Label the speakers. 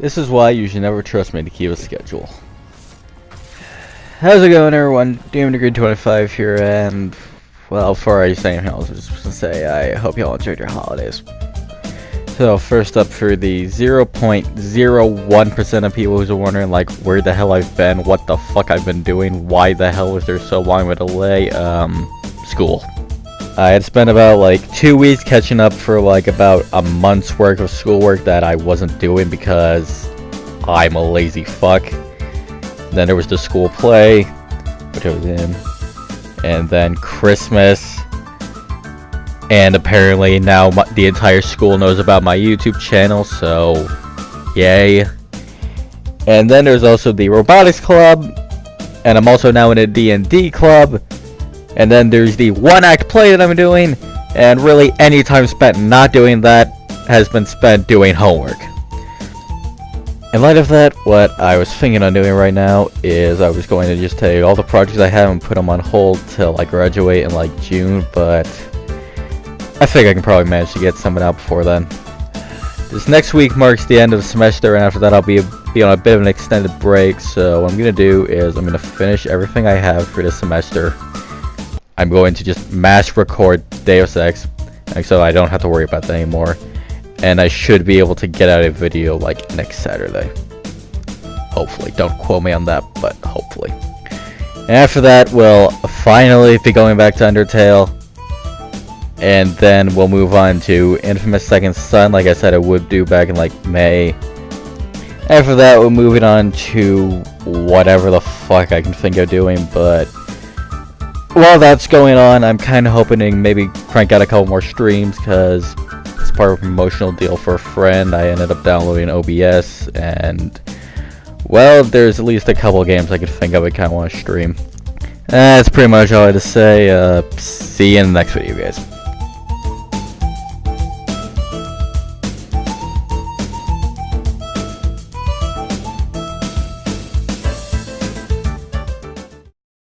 Speaker 1: This is why you should never trust me to keep a schedule. How's it going everyone? Demon Degree 25 here and well before I say anything else I just to say I hope you all enjoyed your holidays. So first up for the 0.01% of people who's wondering like where the hell I've been, what the fuck I've been doing, why the hell was there so long of a delay, um, school. I had spent about like two weeks catching up for like about a month's worth of schoolwork that I wasn't doing because I'm a lazy fuck. Then there was the school play, which I was in, and then Christmas, and apparently now my, the entire school knows about my YouTube channel, so yay. And then there's also the robotics club, and I'm also now in a D&D club, and then there's the one act play that I'm doing, and really any time spent not doing that has been spent doing homework. In light of that, what I was thinking on doing right now is I was going to just take all the projects I have and put them on hold till I graduate in like June, but I think I can probably manage to get something out before then. This next week marks the end of the semester, and after that I'll be, be on a bit of an extended break, so what I'm going to do is I'm going to finish everything I have for this semester. I'm going to just mass record Deus Ex, so I don't have to worry about that anymore and I should be able to get out a video like next Saturday. Hopefully, don't quote me on that, but hopefully. And after that, we'll finally be going back to Undertale, and then we'll move on to Infamous Second Son, like I said I would do back in like May. After that, we're moving on to whatever the fuck I can think of doing, but while that's going on, I'm kind of hoping maybe crank out a couple more streams, because it's part of a promotional deal for a friend. I ended up downloading OBS, and well, there's at least a couple games I could think of I kind of want to stream. That's pretty much all I had to say. Uh, see you in the next video, guys.